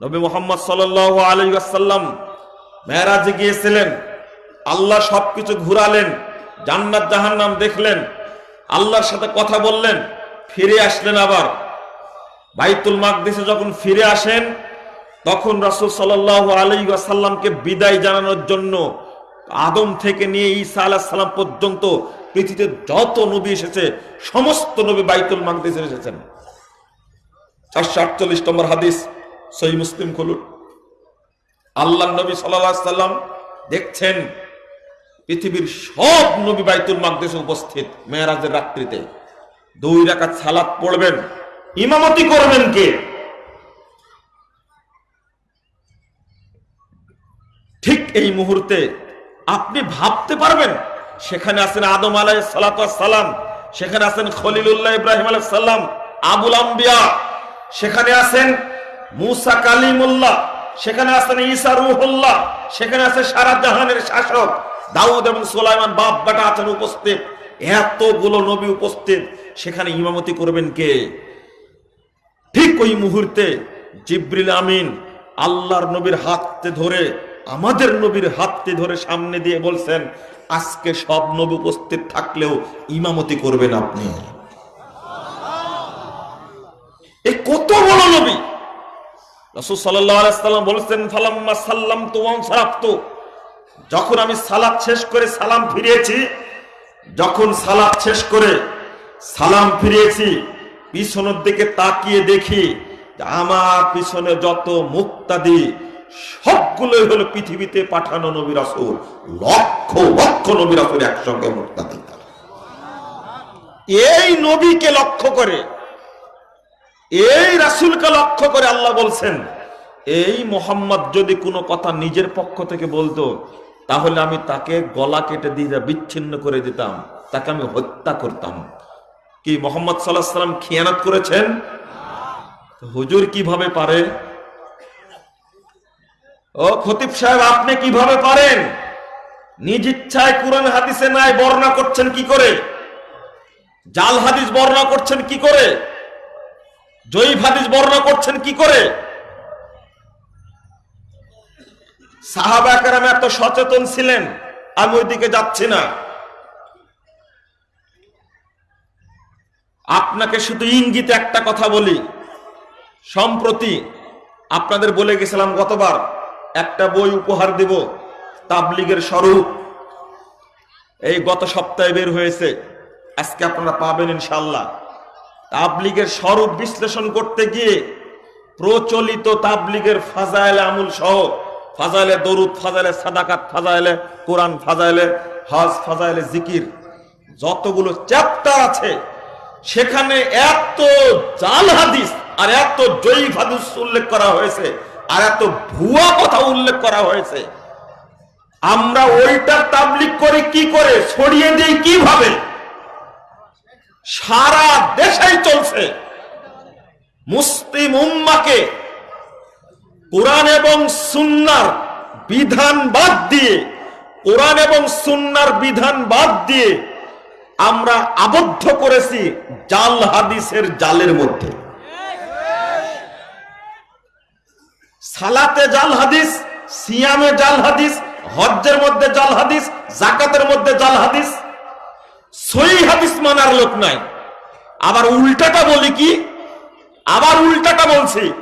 নবী মোহাম্মদ সাল আলী আসাল্লাম গিয়েছিলেন। আল্লাহ সবকিছু ঘুরালেন, জান্নাত জাহান্নাম দেখলেন, আল্লাহর সাথে কথা বললেন, ফিরে আসলেন আবার। বাইতুল মাকদিসে যখন ফিরে আসেন, তখন রাসূল সাল্লাল্লাহু আলাইহি ওয়াসাল্লামকে বিদায় জানানোর জন্য আদম থেকে নিয়ে ঈসা আলাইহিস সালাম পর্যন্ত পৃথিবীতে যত নবী এসেছে, সমস্ত নবী বাইতুল মাকদিসে এসেছেন। চারশো আটচল্লিশ নম্বর হাদিস। সহি মুসলিম খুলুন। আল্লাহ নবী সাল্লাম দেখছেন পৃথিবীর সব নবী বাইতুল মাকদেশে উপস্থিত মেয়েরাজের রাত্রিতে। দুই রাকাত সালাত পড়বেন, ইমামতি করবেন কে? ঠিক এই মুহূর্তে আপনি ভাবতে পারবেন, সেখানে আছেন আদম আলাই সালাম, সেখানে আছেন খলিলুল্লাহ ইব্রাহিম আলাই সাল্লাম আবুল আম্বিয়া, সেখানে আছেন মুসা কালিমুল্লাহ, সেখানে আছেন ঈসা রুহুল্লাহ, সেখানে আছে সারা জাহানের শাসক। দাউদ এবং সোলাইমান বাপ বেটা আছেন উপস্থিত। এতগুলো নবী উপস্থিত। সেখানে ইমামতি করবেন কে? ঠিক ওই মুহূর্তে জিব্রিল আমিন আল্লাহর নবীর হাততে ধরে, আমাদের নবীর হাততে ধরে সামনে দিয়ে বলছেন, আজকে সব নবী উপস্থিত থাকলেও ইমামতি করবেন আপনি। এই কত বড় নবী? রাসূল সাল্লাম বলেছেন, ফালাম্মা সাল্লাম তু সারাফতু যখন আমি সালাত শেষ করে সালাম ফিরিয়েছি, যখন সালাত শেষ করে সালাম ফিরিয়েছি, পিছনের দিকে তাকিয়ে দেখি আমার পিছনে যত মুক্তাদি, সবগুলোই হলো পৃথিবীতে পাঠানো নবী রাসূল। লক্ষ লক্ষ নবী রাসূল একসঙ্গে মুক্তাদি। এই নবীকে লক্ষ্য করে এই রাসূলকে লক্ষ্য করে আল্লাহ বলছেন, এই মোহাম্মদ যদি কোনো কথা নিজের পক্ষ থেকে বলতো, তাহলে আমি তাকে গলা কেটে দিয়ে বিচ্ছিন্ন করে দিতাম, তাকে আমি হত্যা করতাম। কি মোহাম্মদ সাল্লাহ সাল্লাম খিয়ানত করেছেন? হুজুর কীভাবে পারে? ও খতিব সাহেব, আপনি কীভাবে পারেন? নিজ ইচ্ছায় কোরআন হাদিসে নাই, বর্ণনা করছেন কি করে? জাল হাদিস বর্ণনা করছেন কি করে? জয়ীফ হাদিস বর্ণনা করছেন কি করে? সাহাবাকার এত সচেতন ছিলেন, আমি ওইদিকে যাচ্ছি না। আপনাকে শুধু ইঙ্গিতে একটা কথা বলি, সম্প্রতি আপনাদের বলে গেছিলাম গতবার, একটা বই উপহার দেব, তাবলিগের স্বরূপ। এই গত সপ্তাহে বের হয়েছে, আজকে আপনারা পাবেন ইনশাল্লাহ তাবলিগের স্বরূপ বিশ্লেষণ করতে গিয়ে প্রচলিত তাবলিগের ফাজাইলে আমুল সহ, ফাজাইলে দরুদ, ফাজাইলে সাদাকাত, ফাজাইলে কোরআন, ফাজাইলে হজ, ফাজাইলে জিকির, যতগুলো চ্যাপ্টার আছে, সেখানে এত জাল হাদিস আর এত জয়ীফ হাদিস উল্লেখ করা হয়েছে আর এত ভুয়া কথা উল্লেখ করা হয়েছে। আমরা ওইটা তাবলিগ করে কি করে? ছড়িয়ে দিই কীভাবে? সারা দেশেই চলছে। মুসলিম উম্মাকে কোরআন এবং সুন্নার বিধান বাদ দিয়ে, কোরআন এবং সুন্নার বিধান বাদ দিয়ে আমরা আবদ্ধ করেছি জাল হাদিসের জালের মধ্যে। সালাতে জাল হাদিস, সিয়ামে জাল হাদিস, হজ্জের মধ্যে জাল হাদিস জাকাতের মধ্যে জাল হাদিস সই হাদিস মানার লোক নাই। আবার উল্টাটা বলি কি? আবার উল্টাটা বলছি।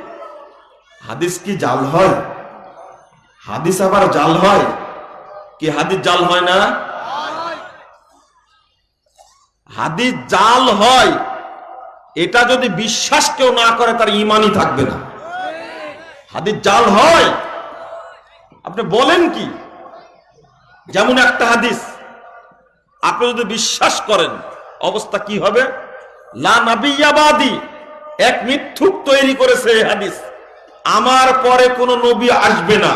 হাদিস কি জাল হয়? হাদিস আবার জাল হয়? কি হাদিস জাল হয় না? হাদিস জাল হয়। এটা যদি বিশ্বাস কেউ না করে, তার ইমানই থাকবে না। হাদিস জাল হয়। আপনি বলেন কি? যেমন একটা হাদিস। আপনি যদি বিশ্বাস করেন, অবস্থা কি হবে? লা এক মিথ্যুক তৈরি করেছে হাদিস। আমার পরে কোন নবী আসবে না।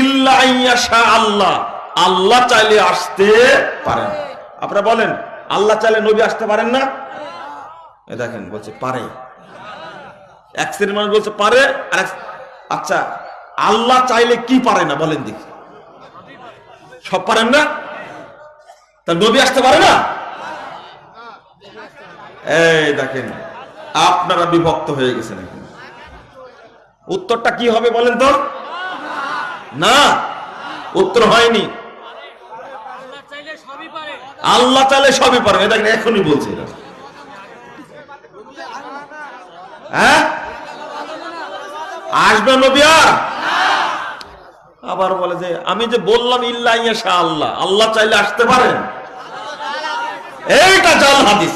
ইল্লা আল্লাহ আল্লাহ চাইলে আসতে পারেন আপনারা বলেন, আল্লাহ চাইলে নবী আসতে পারেন না? দেখেন, বলছে পারে। এক শ্রেণির মানুষ বলছে পারে, আর আচ্ছা আল্লাহ চাইলে কি পারে না? বলেন দেখি। সব পারেন না? তা নবী আসতে পারে না? এই দেখেন, আপনারা বিভক্ত হয়ে গেছেন এখন। উত্তরটা কি হবে বলেন তো? না, উত্তর হয়নি। আল্লাহ চাইলে সবই পারে। এটা এখনই বলছে হ্যাঁ? আসবে নবী আর? আবার বলে যে, আমি যে বললাম, ইল্লা ইয়াশা আল্লাহ আল্লাহ চাইলে আসতে পারেন? এইটা জাল হাদিস।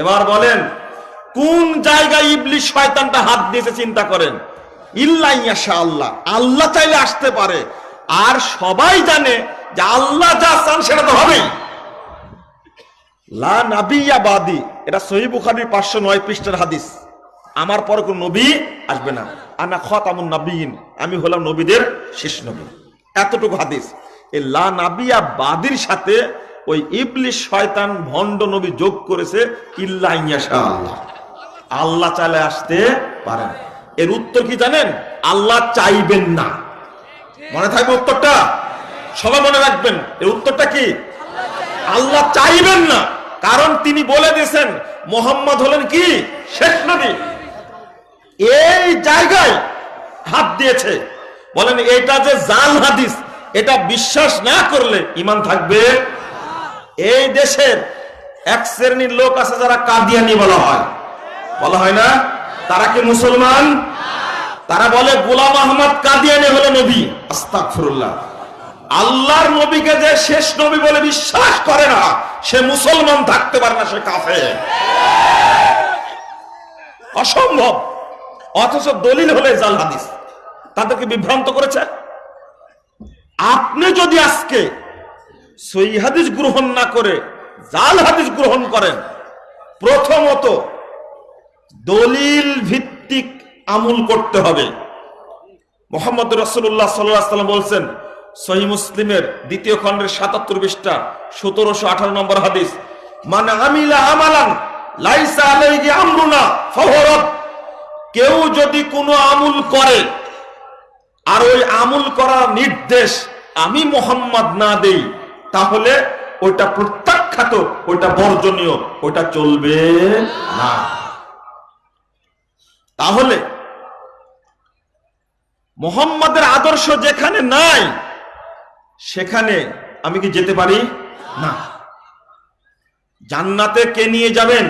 এবার বলেন, কোন জায়গায় শয়তানটা হাত দিয়েছে চিন্তা করেন? ইল্লা ইয়াশা আল্লাহ আল্লাহ চাইলে আসতে পারে। আর সবাই জানে যে আল্লাহ যা চান সেটা তো হবেই। লা নাবিয়া বাদি, এটা সহি বুখারির পাঁচশো নয় পৃষ্ঠার হাদিস। আমার পর কোন নবী আসবে না। আনা খতামুন নাবিয়িন, আমি হলাম নবীদের শেষ নবী। এতটুকু হাদিস। এই লা নাবিয়া বাদির সাথে ওই ইবলিশ শয়তান ভণ্ড নবী যোগ করেছে আল্লাহ। আল্লাহ চাইলে আসতে পারেন। এর উত্তর কি জানেন? আল্লাহ চাইবেন না। মনে থাকবে উত্তরটা? সবাই মনে রাখবেন, এর উত্তরটা কি? আল্লাহ চাইবেন না। কারণ তিনি বলে দিয়েছেন, মোহাম্মদ হলেন কি? শেষ নবী। এই জায়গায় হাত দিয়েছে। বলেন, এটা যে জাল হাদিস, এটা বিশ্বাস না করলে ইমান থাকবে এই দেশের এক শ্রেণির লোক আছে যারা কাদিয়ানি বলা হয়। বলা হয় না? তারা কি মুসলমান? তারা বলে, গোলাম আহমদ কাদিয়ানি হলো নবী। আস্তাগফিরুল্লাহ। আল্লাহর নবীকে যে শেষ নবী বলে বিশ্বাস করে না, সে মুসলমান থাকতে পারে না, সে কাফে অসম্ভব। অথচ দলিল হলে জাল হাদিস। তাদেরকে বিভ্রান্ত করেছে। আপনি যদি আজকে সই হাদিস গ্রহণ না করে, জাল হাদিস গ্রহণ করেন। প্রথমত, দলিল ভিত্তিক আমল করতে হবে। মোহাম্মদ রসুল্লাহ সাল্লাম বলছেন, সহি মুসলিমের দ্বিতীয় খণ্ডের সাতাত্তর পৃষ্ঠা, সতেরোশো আঠারো নম্বর হাদিস মানে আমিলা আমালান লাইসা আলাইহি আমরুনা ফহরত কেউ যদি কোনো আমুল করে, আর ওই আমুল করার নির্দেশ আমি মোহাম্মদ না দেই তাহলে ওইটা প্রত্যাখ্যাত, ওইটা বর্জনীয়, ওইটা চলবে না। তাহলে মোহাম্মদের আদর্শ যেখানে নাই, সেখানে আমি কি যেতে পারি? না। জান্নাতে কে নিয়ে যাবেন?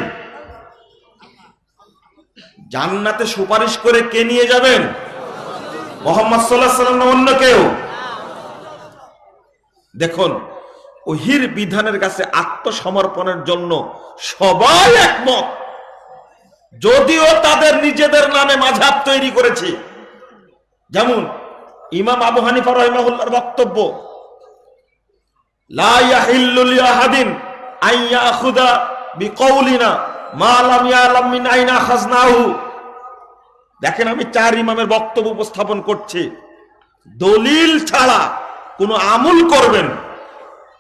জান্নাতে সুপারিশ করে কে নিয়ে যাবেন? মোহাম্মদ সাল্লাহ সাল্লাম অন্য কেউ? দেখুন ওহির বিধানের কাছে আত্মসমর্পণের জন্য সবাই একমত। যদিও তাদের নিজেদের নামে মাঝাব তৈরি করেছে। যেমন ইমাম আবু হানিফা রহিমাহুল্লাহর বক্তব্য, লা ইয়াহিল্লু লিআহাদিন আন বিকৌলিনা দেখেন আমি চার ইমামের বক্তব্য উপস্থাপন করছি। দলিল ছাড়া কোনো আমল করবেন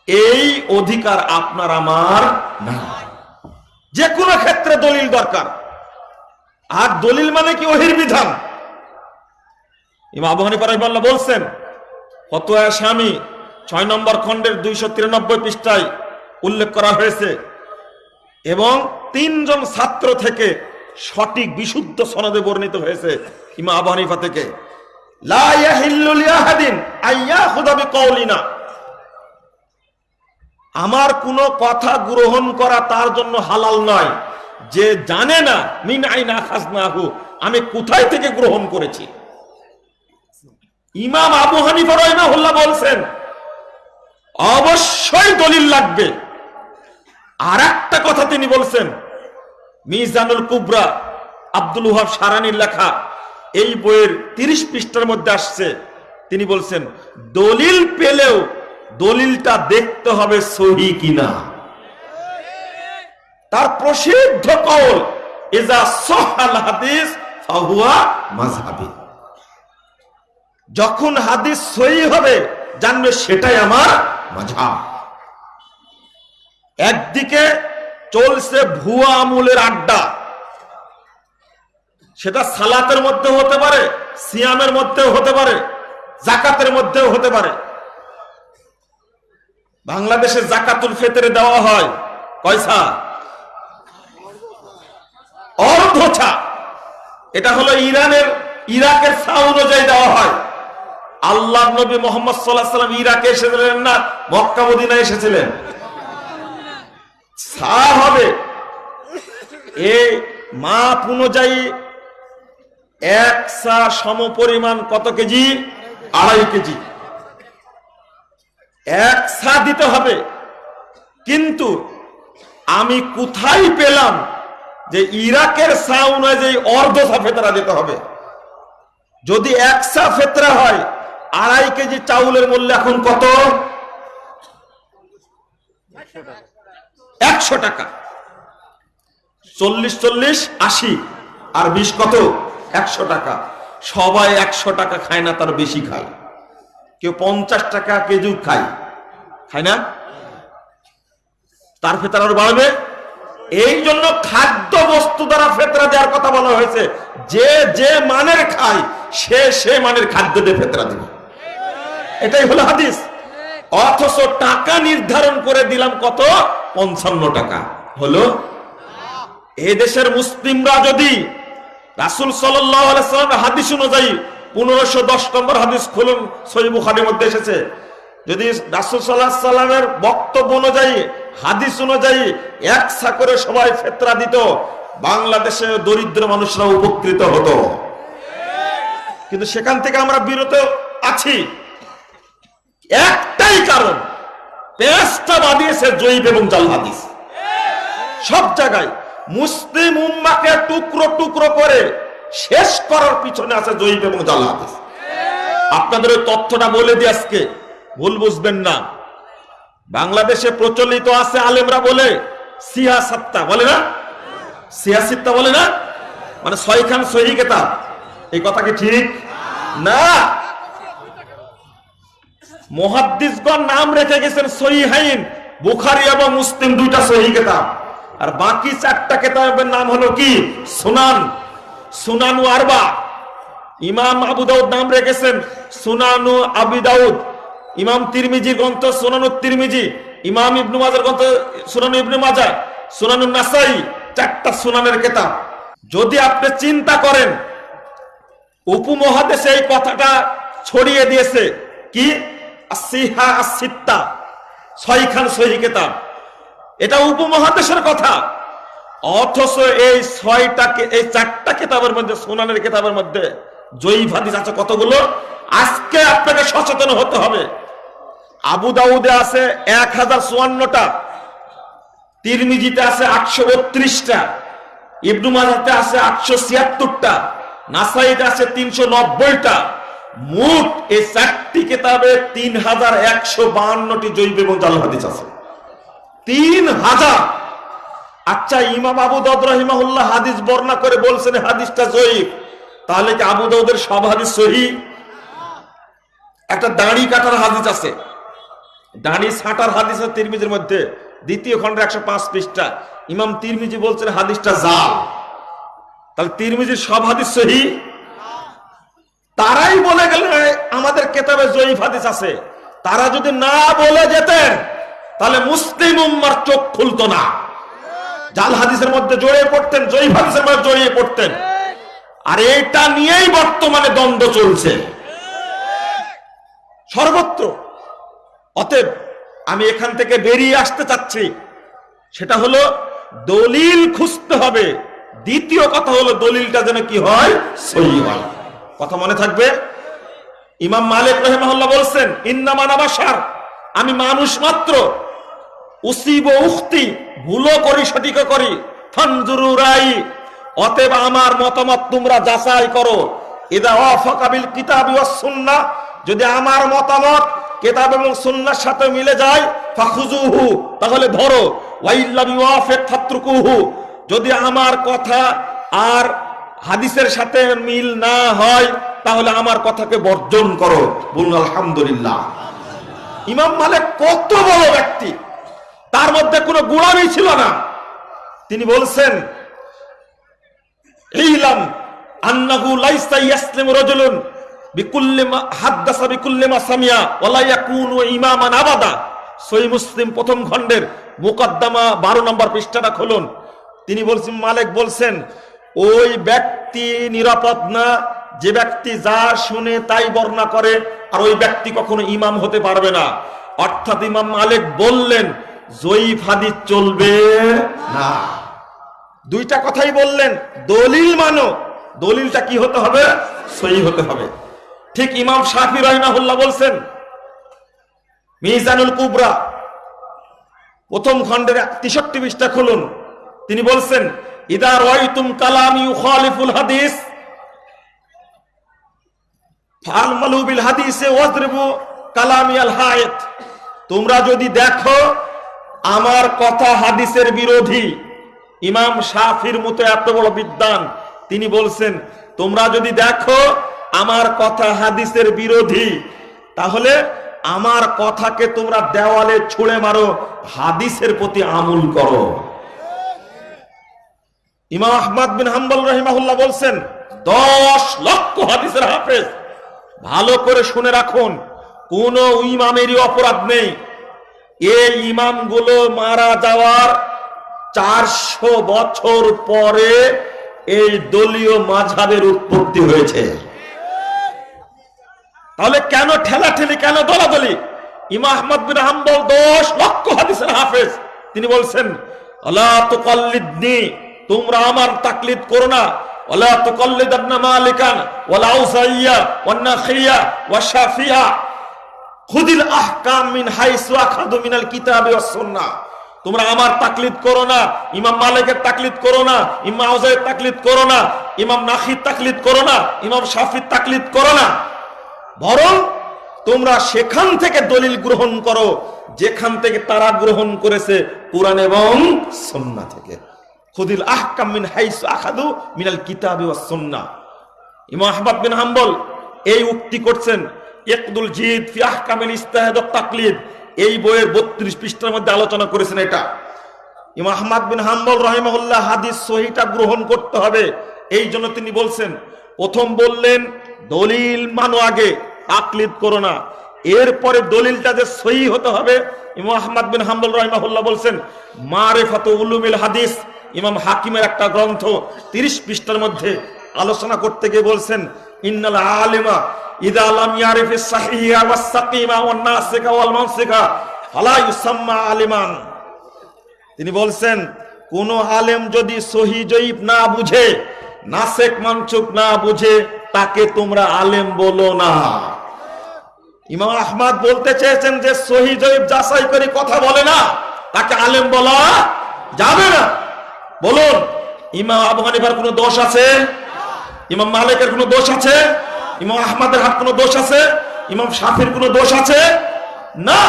এই অধিকার আপনার আমার না যে কোনো ক্ষেত্রে দলিল দরকার। আর দলিল মানে কি ওহির বিধান রাহিমাল্লাহ বলছেন, ফতোয়া স্বামী ছয় নম্বর খণ্ডের দুইশো তিরানব্বই পৃষ্ঠায় উল্লেখ করা হয়েছে এবং তিনজন ছাত্র থেকে সঠিক বিশুদ্ধ সনদে বর্ণিত হয়েছে ইমা আবু হানিফা থেকে। লা ইয়াহিল্লু লিআহাদিন আইয়াখুযা বিকাউলিনা আমার কোনো কথা গ্রহণ করা তার জন্য হালাল নয়। যে জানে না, মিন আইনা খাজনাহু, আমি কোথায় থেকে গ্রহণ করেছি? ইমাম আবু হানিফা রহিমাহুল্লাহ বলছেন, অবশ্যই দলিল লাগবে। আর একটা কথা তিনি বলছেন, মিজানুল কুবরা, আব্দুল ওহাব সারানির লেখা, এই বইয়ের তিরিশ পৃষ্ঠার মধ্যে আসছে। তিনি বলছেন, দলিল পেলেও দলিলটা দেখতে হবে সহি কিনা। তার প্রসিদ্ধ কৌল, ইজা সহাল হাদিস, ফাহুয়া যখন হাদিস সহি হবে, জানবে সেটাই আমার মাঝাব একদিকে চলছে ভুয়া আমুলের আড্ডা। সেটা সালাতের মধ্যে হতে পারে, সিয়ামের মধ্যেও হতে পারে জাকাতের মধ্যেও হতে পারে। বাংলাদেশে জাকাতুল ফেতরে দেওয়া হয়। কয়সা অর্ধছা এটা হলো ইরানের, ইরাকের সা অনুযায়ী দেওয়া হয়। আল্লাহ নবী মোহাম্মদ সাল্লাহ সাল্লাম ইরাকে এসেছিলেন না, মক্কা মদিনা এসেছিলেন? সা হবে। এই মাপ অনুযায়ী এক সা সম পরিমাণ কত কেজি? আড়াই কেজি। এক সা দিতে হবে। কিন্তু আমি কোথায় পেলাম যে ইরাকের সা অনুযায়ী অর্ধ সা ফেতরা দিতে হবে? যদি এক সা ফেতরা হয়, আড়াই কেজি চাউলের মূল্য এখন কত? একশো টাকা। চল্লিশ চল্লিশ, আশি। আর বিশ কত? একশো টাকা। সবাই একশো টাকা খায় না, তার বেশি খায়। পঞ্চাশ টাকা কেজি খায়। খায় না? তার ফেতরা আরও বাড়বে। এই জন্য খাদ্য বস্তু দ্বারা ফেতরা দেওয়ার কথা বলা হয়েছে। যে যে মানের খায়, সে সে মানের খাদ্য দিয়ে ফেতরা দিবে। এটাই হলো হাদিস। অথচ টাকা নির্ধারণ করে দিলাম কত? পঞ্চান্ন টাকা। হলো? এই দেশের মুসলিমরা যদি রাসুল সাল্লাম হাদিস অনুযায়ী পনেরোশো দশ নম্বর হাদিস খুলুন, সহি মধ্যে এসেছে। যদি রাসুল সাল্লাহ সাল্লামের বক্তব্য অনুযায়ী, হাদিস অনুযায়ী একসা করে সবাই ফেতরা দিত, বাংলাদেশে দরিদ্র মানুষরা উপকৃত হতো। কিন্তু সেখান থেকে আমরা বিরত আছি। একটাই কারণ, পেঁয়াজটা বাদিয়েছে জৈব এবং জাল হাদিস। সব জায়গায় মুসলিম উম্মাকে টুকরো টুকরো করে শেষ করার পিছনে আছে জৈব এবং জাল আপনাদের ওই তথ্যটা বলে দিই আজকে। ভুল বুঝবেন না। বাংলাদেশে প্রচলিত আছে আলেমরা বলে সিয়াসাত্তা বলে না? সিয়াসিত্তা বলে না? মানে ছয়খান সহি কেতাব। এই কথা কি ঠিক? না। মহাদ্দিসগণ নাম রেখে গেছেন সহিহাইন। বুখারি এবং মুসলিম দুইটা সহি কেতাব। আর বাকি চারটা কেতাবের নাম হলো কি? সুনান। সুনানু আরবা। ইমাম আবু দাউদ নাম রেখেছেন সুনানু আবি দাউদ। ইমাম তিরমিজি গ্রন্থ সুনানু তিরমিজি, ইমাম ইবনু মাজার গ্রন্থ সুনানু ইবনু মাজা, সুনানু নাসাই, চারটা সুনানের কেতাব। যদি আপনি চিন্তা করেন, উপমহাদেশে এই কথাটা ছড়িয়ে দিয়েছে কি? আসিহা আসিত্তা ছয়খান সহি কেতাব। এটা উপমহাদেশের কথা। অথচ এই ছয়টা কে- এই চারটা কেতাবের মধ্যে, সোনানের কেতাবের মধ্যে জয়ীফ হাদিস আছে কতগুলো? আজকে আপনাকে সচেতন হতে হবে। আবু দাউদে আছে এক হাজার চুয়ান্নটা, তিরমিজিতে আছে আটশো বত্রিশটা, ইবনু মাজাতে আছে আটশো ছিয়াত্তরটা, নাসাইতে আছে তিনশো নব্বইটা। মোট এই চারটি কেতাবে তিন হাজার একশো বাহান্নটি জৈব এবং জাল হাদিস আছে। তিন হাজার আচ্ছা ইমাম আবু দাউদ রহিমাহুল্লাহ হাদিস বর্ণনা করে বলছেন হাদিসটা জয়ীব তাহলে কি আবু দাউদের সব হাদিস সহি? একটা দাঁড়ি কাটার হাদিস আছে। দাড়ি ছাটার হাদিস আছে তিরমিজির মধ্যে। দ্বিতীয় খণ্ডের একশো পাঁচ পৃষ্ঠা। ইমাম তিরমিজি বলছেন হাদিসটা জাল। তাহলে তিরমিজির সব হাদিস সহি? তারাই বলে গেলেন আমাদের কেতাবে জয়ীফ হাদিস আছে। তারা যদি না বলে যেতেন, তাহলে মুসলিম উম্মার চোখ খুলতো না। জাল হাদিসের মধ্যে জড়িয়ে পড়তেন জয়ীফ হাদিসের মধ্যে জড়িয়ে পড়তেন। আর এটা নিয়েই বর্তমানে দ্বন্দ্ব চলছে। সর্বত্র। অতএব আমি এখান থেকে বেরিয়ে আসতে চাচ্ছি। সেটা হলো, দলিল খুঁজতে হবে। দ্বিতীয় কথা হলো, দলিলটা যেন কি হয়, সহি হয়। কথা মনে থাকবে? ইমাম মালিক রহমাল্লাহ বলছেন, ইন্নামান আবাসার আমি মানুষ মাত্র। উসিব উক্তি ভুলও করি, সঠিকও করি। ফানজুরু রাই অতএব আমার মতামত তোমরা যাচাই করো। এদা অফকাবিল কিতাবি সুন্নাহ যদি আমার মতামত কেতাব এবং সুন্নাহর সাথে মিলে যায় ফাখুজুহু তাহলে ধরো ওয়াইল্লাম ইউআফিক ফাতরুকুহু, যদি আমার কথা আর হাদিসের সাথে মিল না হয়, তাহলে আমার কথাকে বর্জন করো। বলুন, আলহামদুলিল্লাহ। ইমাম মালিক কত বড় ব্যক্তি। তার মধ্যে কোনো গুণামি ছিল না। তিনি বলছেন আবাদা। মুসলিম প্রথম খণ্ডের 12 নম্বর পৃষ্ঠাটা খুলুন। তিনি বলছেন, মালিক বলছেন, ওই ব্যক্তি নিরাপদ না, যে ব্যক্তি যা শুনে তাই বর্ণনা করে, আর ওই ব্যক্তি কখনো ইমাম হতে পারবে না। অর্থাৎ ইমাম মালিক বললেন জয়ীফ হাদিস চলবে? না। দুইটা কথাই বললেন, দলিল মানো। দলিলটা কি হতে হবে? সহি হতে হবে। ঠিক ইমাম শাফি রহিমাহুল্লাহ বলছেন, মিজানুল কুবরা প্রথম খণ্ডের তেষট্টি পৃষ্ঠা খুলুন। তিনি বলছেন, ইদা রয়তুম কালাম ইউ ইউখালিফুল হাদিস, ফালমালু বিল হাদিসে ওয়াজরিবু কালামি আল হায়াত। তোমরা যদি দেখো আমার কথা হাদিসের বিরোধী। ইমাম শাফির মতো এত বড় বিদ্বান, তিনি বলছেন, তোমরা যদি দেখো আমার কথা হাদিসের বিরোধী, তাহলে আমার কথাকে তোমরা দেওয়ালে ছুঁড়ে মারো, হাদিসের প্রতি আমুল করো। ইমাম আহমদ বিন হাম্বল রহিমাহুল্লাহ বলছেন, দশ লক্ষ হাদিসের হাফেজ, ভালো করে শুনে রাখুন, কোন ইমামেরই অপরাধ নেই। এই ইমামগুলো মারা যাওয়ার চারশো বছর পরে এই দলীয় মাঝাবের উৎপত্তি হয়েছে। তাহলে কেন ঠেলাঠেলি, কেন দলাদলি? ইমা আহমদ বিন হাম্বল দশ লক্ষ হাফেজ। তিনি বলছেন আল্লাহ তুকাল্লিদনি, তোমরা আমার তাকলিদ করো না। ওয়ালা তুকাল্লিদান্না মালিকান, ওয়ালা আউসাইয়া, ওয়ান নাখিয়া ওয়া শাফিয়া খুদিল আহকাম মিন হাইসু আখাদু মিনাল কিতাবি ওয়াস সুন্নাহ তোমরা আমার তাকলিদ করো না, ইমাম মালিকের তাকলিদ করো না, ইমাম আউজাইয়ের তাকলিদ করো না, ইমাম নাখির তাকলিদ করো না, ইমাম শাফির তাকলিদ করো না। বরং তোমরা সেখান থেকে দলিল গ্রহণ করো, যেখান থেকে তারা গ্রহণ করেছে কোরআন এবং সন্না থেকে। খুদিল আহকাম মিন হাইসু আখাদু মিনাল কিতাবি ওয়াস সুন্নাহ ইমাম আহমদ বিন হাম্বল এই উক্তি করছেন ইকদুল জিদ ফি আহকামিল ইস্তাহাদ তাকলিদ। এই বইয়ের 32 পৃষ্ঠার মধ্যে আলোচনা করেছেন এটা। ইমাম বিন হাম্বল রাহিমাহুল্লাহ হাদিস সহিটা গ্রহণ করতে হবে। এই জন্য তিনি বলছেন, প্রথম বললেন, দলিল মানো আগে, তাকলিদ করো না। এরপরে দলিলটা যে সহি হতে হবে, ইমাম বিন হাম্বল রাহিমাহুল্লাহ বলছেন, মারেফাত উলুমিল হাদিস, ইমাম হাকিমের একটা গ্রন্থ 30 পৃষ্ঠার মধ্যে আলোচনা করতে গিয়ে বলছেন, ইন্নাল আলিমা ইদা লাম ইয়ারিফিস সাহিহা ওয়াস সাকিমা ওয়ান নাসিকা ওয়াল মানসিকা ফালা ইউসাম্মা আলিমান। তিনি বলছেন, কোন আলেম যদি সহি জয়ীব না বুঝে, নাসেক মানচুক না বুঝে, তাকে তোমরা আলেম বলো না। ইমাম আহমদ বলতে চেয়েছেন যে, সহি জয়ীব যাচাই করে কথা বলে না, তাকে আলেম বলা যাবে না। বলুন, ইমাম আবু হানিফার কোনো দোষ আছে? ইমাম মালিকের কোনো দোষ আছে? ইমাম আহমদের হাত কোনো দোষ আছে? ইমাম শাফির কোনো দোষ আছে? না।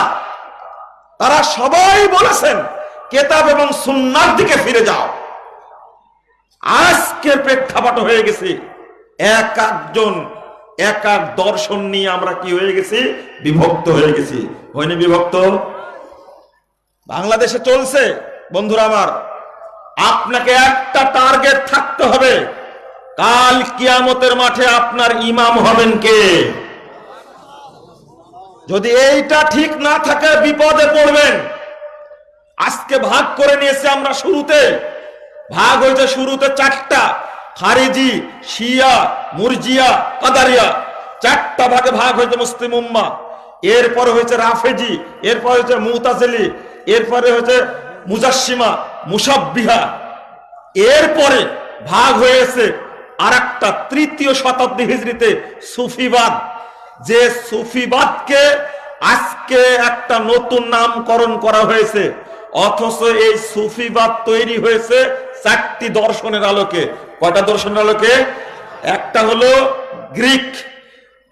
তারা সবাই বলেছেন, কেতাব এবং সুন্নার দিকে ফিরে যাও। আজকের প্রেক্ষাপট হয়ে গেছে, এক একজন, এক এক দর্শন নিয়ে আমরা কি হয়ে গেছি? বিভক্ত হয়ে গেছি। হয়নি বিভক্ত? বাংলাদেশে চলছে, বন্ধুরা আমার। আপনাকে একটা টার্গেট থাকতে হবে। কাল কিয়ামতের মাঠে আপনার ইমাম হবেন কে? যদি এইটা ঠিক না থাকে, বিপদে পড়বেন। আজকে ভাগ করে নিয়েছে আমরা শুরুতে। ভাগ হয়েছে শুরুতে চারটা। খারিজি, শিয়া, মুরজিয়া, কাদারিয়া। চারটা ভাগে ভাগ হয়েছে মুসলিম উম্মা। এরপরে হয়েছে রাফেজি, এরপর হয়েছে মুতাজেলি, এরপরে হয়েছে মুজাসিমা মুসাব্বিহা এরপরে ভাগ হয়েছে আর একটা তৃতীয় শতাব্দী হিজড়িতে সুফিবাদ। যে সুফিবাদকে আজকে একটা নতুন নামকরণ করা হয়েছে, অথচ এই সুফিবাদ তৈরি হয়েছে চারটি দর্শনের আলোকে। কয়টা দর্শনের আলোকে? একটা হলো গ্রিক,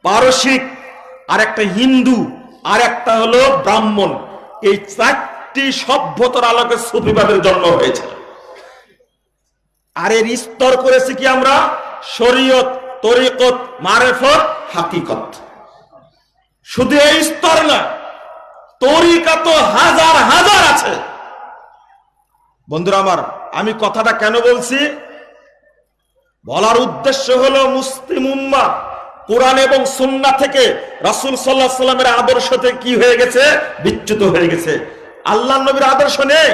পারসিক আর একটা হিন্দু আর একটা হলো ব্রাহ্মণ। এই চারটি সভ্যতার আলোকে সুফিবাদের জন্ম হয়েছে আর এর স্তর করেছি কি আমরা? শরীয়ত, তরিকত, মারেফত, হাকিকত। শুধু এই স্তর না তরিকা তো হাজার হাজার আছে। বন্ধুরা আমার, আমি কথাটা কেন বলছি? বলার উদ্দেশ্য হলো মুসলিম উম্মা, কোরআন এবং সুন্না থেকে রাসূল আলাইহি সাল্লামের আদর্শ থেকে কি হয়ে গেছে? বিচ্যুত হয়ে গেছে। আল্লাহ নবীর আদর্শ নেই।